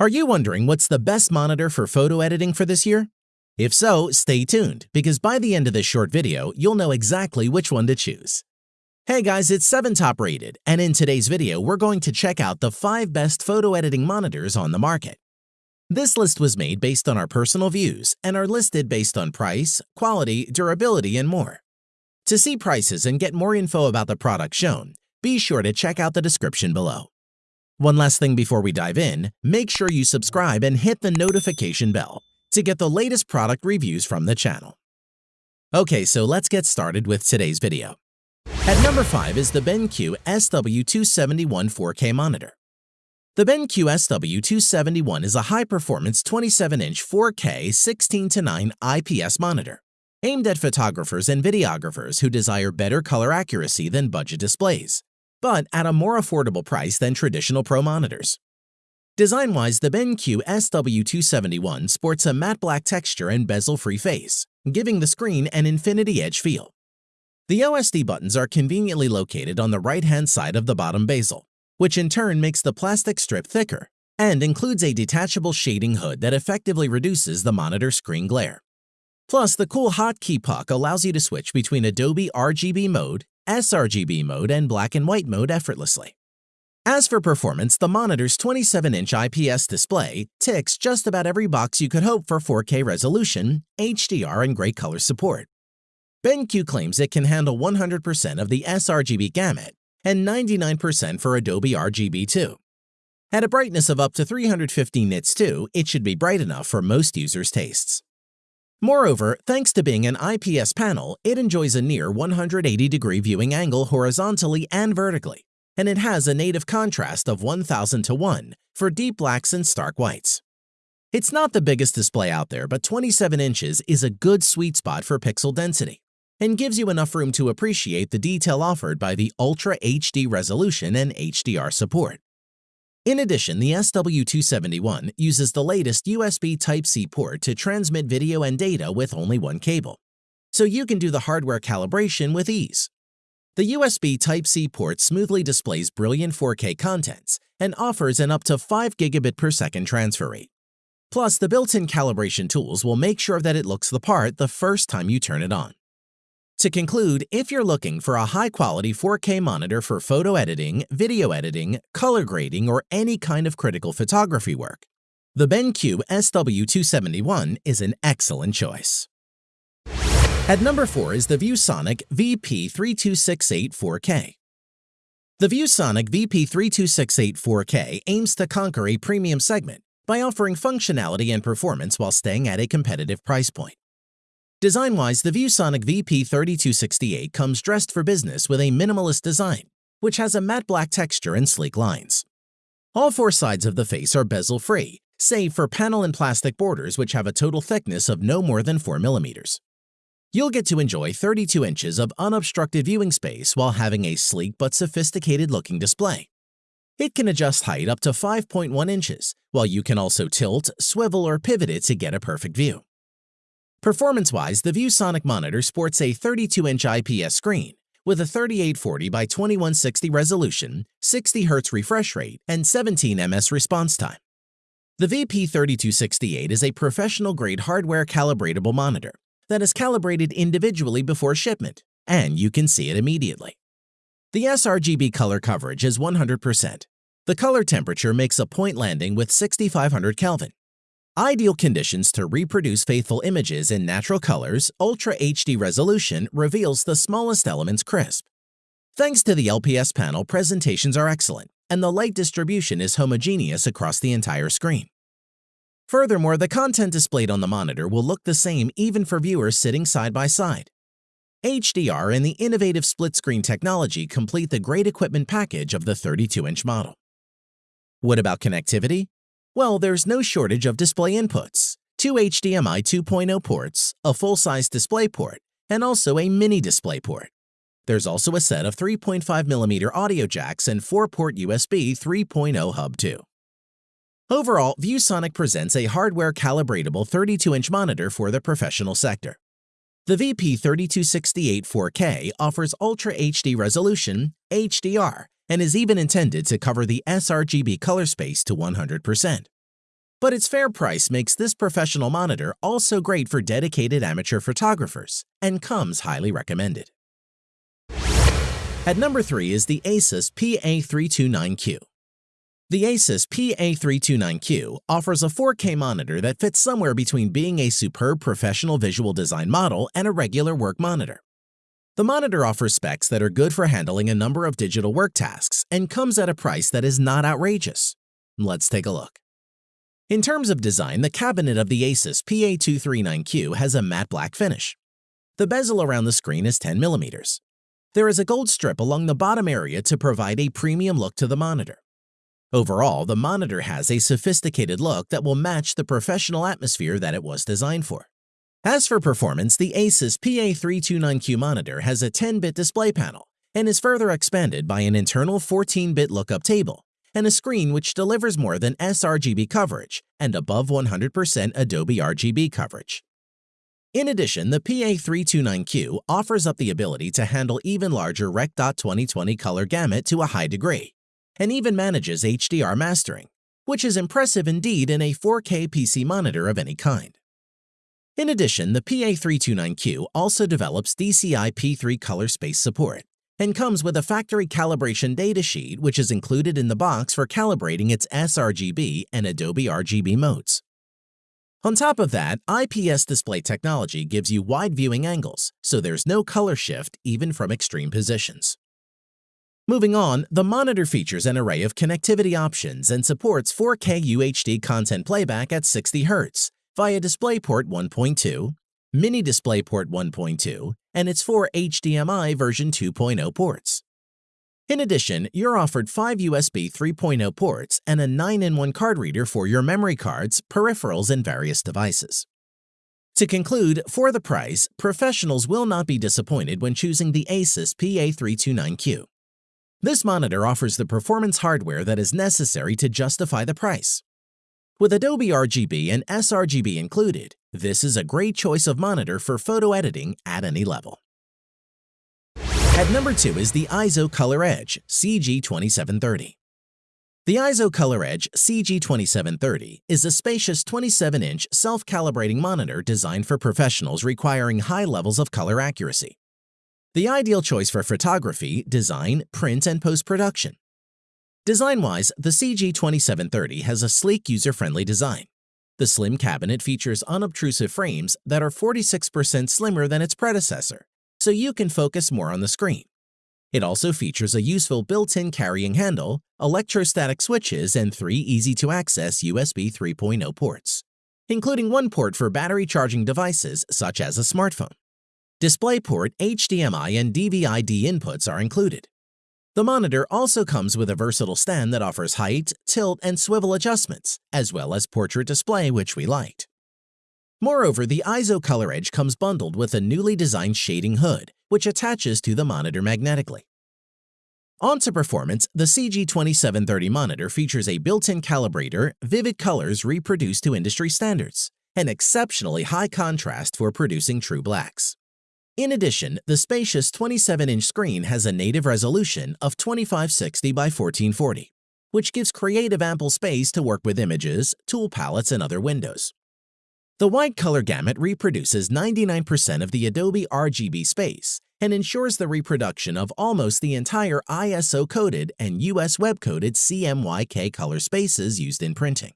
Are you wondering what's the best monitor for photo editing for this year? If so, stay tuned, because by the end of this short video, you'll know exactly which one to choose. Hey guys, it's 7 Top Rated, and in today's video, we're going to check out the 5 best photo editing monitors on the market. This list was made based on our personal views and are listed based on price, quality, durability, and more. To see prices and get more info about the product shown, be sure to check out the description below. One last thing before we dive in, make sure you subscribe and hit the notification bell to get the latest product reviews from the channel. Okay, so let's get started with today's video. At number 5 is the BenQ SW271 4K monitor. The BenQ SW271 is a high-performance 27-inch 4K 16:9 IPS monitor aimed at photographers and videographers who desire better color accuracy than budget displays, but at a more affordable price than traditional Pro monitors. Design-wise, the BenQ SW271 sports a matte black texture and bezel-free face, giving the screen an infinity edge feel. The OSD buttons are conveniently located on the right-hand side of the bottom bezel, which in turn makes the plastic strip thicker and includes a detachable shading hood that effectively reduces the monitor screen glare. Plus, the cool hotkey puck allows you to switch between Adobe RGB mode, sRGB mode, and black and white mode effortlessly. As for performance, the monitor's 27-inch IPS display ticks just about every box you could hope for 4K resolution, HDR, and great color support. BenQ claims it can handle 100% of the sRGB gamut and 99% for Adobe RGB2. At a brightness of up to 350 nits too, it should be bright enough for most users' tastes. Moreover, thanks to being an IPS panel, it enjoys a near 180-degree viewing angle horizontally and vertically, and it has a native contrast of 1000 to 1 for deep blacks and stark whites. It's not the biggest display out there, but 27 inches is a good sweet spot for pixel density and gives you enough room to appreciate the detail offered by the Ultra HD resolution and HDR support. In addition, the SW271 uses the latest USB Type-C port to transmit video and data with only one cable, so you can do the hardware calibration with ease. The USB Type-C port smoothly displays brilliant 4K contents and offers an up to 5 gigabit per second transfer rate. Plus, the built-in calibration tools will make sure that it looks the part the first time you turn it on. To conclude, if you're looking for a high-quality 4K monitor for photo editing, video editing, color grading, or any kind of critical photography work, the BenQ SW271 is an excellent choice. At number 4 is the ViewSonic VP3268 4K. The ViewSonic VP3268 4K aims to conquer a premium segment by offering functionality and performance while staying at a competitive price point. Design-wise, the ViewSonic VP3268 comes dressed for business with a minimalist design, which has a matte black texture and sleek lines. All four sides of the face are bezel-free, save for panel and plastic borders which have a total thickness of no more than 4 millimeters. You'll get to enjoy 32 inches of unobstructed viewing space while having a sleek but sophisticated-looking display. It can adjust height up to 5.1 inches, while you can also tilt, swivel, or pivot it to get a perfect view. Performance-wise, the ViewSonic monitor sports a 32-inch IPS screen with a 3840 by 2160 resolution, 60 Hz refresh rate, and 17 ms response time. The VP3268 is a professional-grade hardware calibratable monitor that is calibrated individually before shipment, and you can see it immediately. The sRGB color coverage is 100%. The color temperature makes a point landing with 6500 Kelvin, Ideal conditions to reproduce faithful images in natural colors, Ultra HD resolution reveals the smallest elements crisp. Thanks to the IPS panel, presentations are excellent, and the light distribution is homogeneous across the entire screen. Furthermore, the content displayed on the monitor will look the same even for viewers sitting side by side. HDR and the innovative split-screen technology complete the great equipment package of the 32-inch model. What about connectivity? Well, there's no shortage of display inputs, two HDMI 2.0 ports, a full-size display port, and also a mini display port. There's also a set of 3.5mm audio jacks and 4-port USB 3.0 hub too. Overall, ViewSonic presents a hardware calibratable 32-inch monitor for the professional sector. The VP3268 4K offers Ultra HD resolution, HDR, and is even intended to cover the sRGB color space to 100%. But its fair price makes this professional monitor also great for dedicated amateur photographers and comes highly recommended. At number 3 is the Asus PA329Q. The Asus PA329Q offers a 4K monitor that fits somewhere between being a superb professional visual design model and a regular work monitor. The monitor offers specs that are good for handling a number of digital work tasks and comes at a price that is not outrageous. Let's take a look. In terms of design, the cabinet of the Asus PA329Q has a matte black finish. The bezel around the screen is 10 millimeters. There is a gold strip along the bottom area to provide a premium look to the monitor. Overall, the monitor has a sophisticated look that will match the professional atmosphere that it was designed for. As for performance, the Asus PA329Q monitor has a 10-bit display panel and is further expanded by an internal 14-bit lookup table and a screen which delivers more than sRGB coverage and above 100% Adobe RGB coverage. In addition, the PA329Q offers up the ability to handle even larger Rec. 2020 color gamut to a high degree, and even manages HDR mastering, which is impressive indeed in a 4K PC monitor of any kind. In addition, the PA329Q also develops DCI P3 color space support and comes with a factory calibration datasheet which is included in the box for calibrating its sRGB and Adobe RGB modes. On top of that, IPS display technology gives you wide viewing angles, so there's no color shift even from extreme positions. Moving on, the monitor features an array of connectivity options and supports 4K UHD content playback at 60 Hz via DisplayPort 1.2, Mini DisplayPort 1.2, and its four HDMI version 2.0 ports. In addition, you're offered five USB 3.0 ports and a 9-in-1 card reader for your memory cards, peripherals, and various devices. To conclude, for the price, professionals will not be disappointed when choosing the Asus PA329Q. This monitor offers the performance hardware that is necessary to justify the price. With Adobe RGB and sRGB included, this is a great choice of monitor for photo editing at any level. At number 2 is the EIZO Color Edge CG2730. The EIZO Color Edge CG2730 is a spacious 27-inch self-calibrating monitor designed for professionals requiring high levels of color accuracy. The ideal choice for photography, design, print, and post-production. Design-wise, the CG2730 has a sleek user-friendly design. The slim cabinet features unobtrusive frames that are 46% slimmer than its predecessor so you can focus more on the screen. It also features a useful built-in carrying handle, electrostatic switches, and three easy-to-access USB 3.0 ports, including one port for battery charging devices such as a smartphone. DisplayPort, HDMI, and DVI-D inputs are included. The monitor also comes with a versatile stand that offers height, tilt, and swivel adjustments, as well as portrait display which we liked. Moreover, the EIZO Color Edge comes bundled with a newly designed shading hood, which attaches to the monitor magnetically. On to performance, the CG2730 monitor features a built-in calibrator, vivid colors reproduced to industry standards, and exceptionally high contrast for producing true blacks. In addition, the spacious 27-inch screen has a native resolution of 2560 by 1440, which gives creative ample space to work with images, tool palettes, and other windows. The white color gamut reproduces 99% of the Adobe RGB space and ensures the reproduction of almost the entire ISO-coated and US web-coated CMYK color spaces used in printing.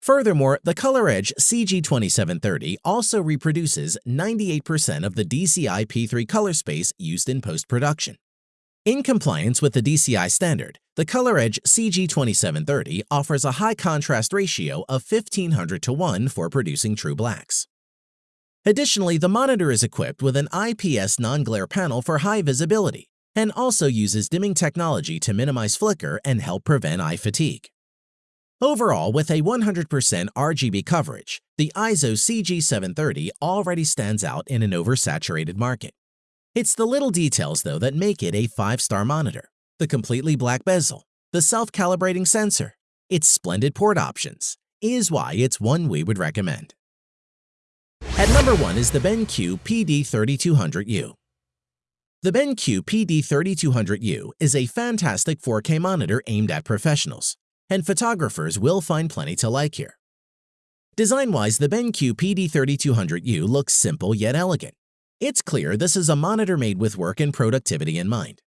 Furthermore, the Color Edge CG2730 also reproduces 98% of the DCI P3 color space used in post-production. In compliance with the DCI standard, the ColorEdge CG2730 offers a high contrast ratio of 1500 to 1 for producing true blacks. Additionally, the monitor is equipped with an IPS non-glare panel for high visibility and also uses dimming technology to minimize flicker and help prevent eye fatigue. Overall, with a 100% RGB coverage, the EIZO CG730 already stands out in an oversaturated market. It's the little details, though, that make it a 5-star monitor. The completely black bezel, the self-calibrating sensor, its splendid port options, is why it's one we would recommend. At number 1 is the BenQ PD3200U. The BenQ PD3200U is a fantastic 4K monitor aimed at professionals, and photographers will find plenty to like here. Design-wise, the BenQ PD3200U looks simple yet elegant. It's clear this is a monitor made with work and productivity in mind.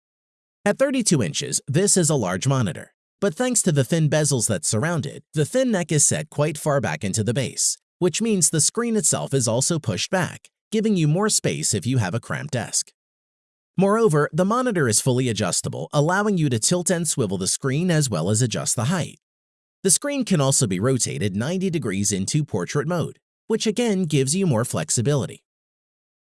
At 32 inches, this is a large monitor, but thanks to the thin bezels that surround it, the thin neck is set quite far back into the base, which means the screen itself is also pushed back, giving you more space if you have a cramped desk. Moreover, the monitor is fully adjustable, allowing you to tilt and swivel the screen as well as adjust the height. The screen can also be rotated 90 degrees into portrait mode, which again gives you more flexibility.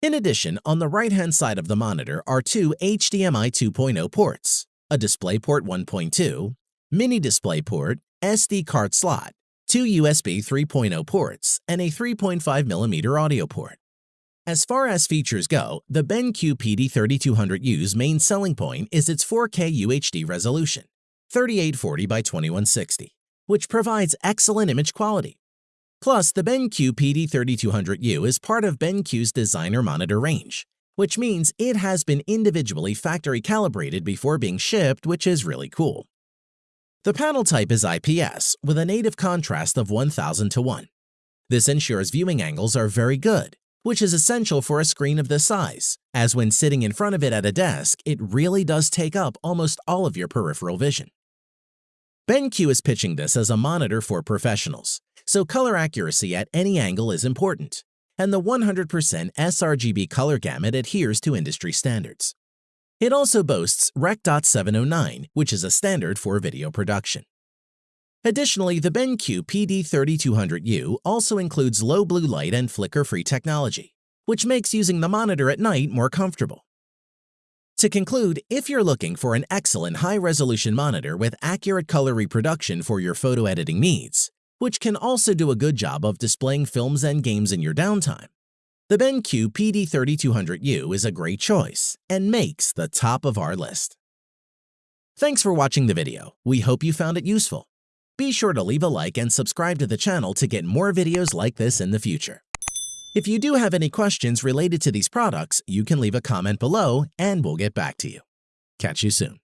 In addition, on the right-hand side of the monitor are two HDMI 2.0 ports, a DisplayPort 1.2, mini DisplayPort, SD card slot, two USB 3.0 ports, and a 3.5mm audio port. As far as features go, the BenQ PD3200U's main selling point is its 4K UHD resolution, 3840 by 2160, which provides excellent image quality. Plus, the BenQ PD3200U is part of BenQ's designer monitor range, which means it has been individually factory calibrated before being shipped, which is really cool. The panel type is IPS with a native contrast of 1000 to 1. This ensures viewing angles are very good, which is essential for a screen of this size, as when sitting in front of it at a desk, it really does take up almost all of your peripheral vision. BenQ is pitching this as a monitor for professionals, so color accuracy at any angle is important, and the 100% sRGB color gamut adheres to industry standards. It also boasts Rec.709, which is a standard for video production. Additionally, the BenQ PD3200U also includes low blue light and flicker-free technology, which makes using the monitor at night more comfortable. To conclude, if you're looking for an excellent high-resolution monitor with accurate color reproduction for your photo editing needs, which can also do a good job of displaying films and games in your downtime, the BenQ PD3200U is a great choice and makes the top of our list. Thanks for watching the video. We hope you found it useful. Be sure to leave a like and subscribe to the channel to get more videos like this in the future. If you do have any questions related to these products, you can leave a comment below and we'll get back to you. Catch you soon.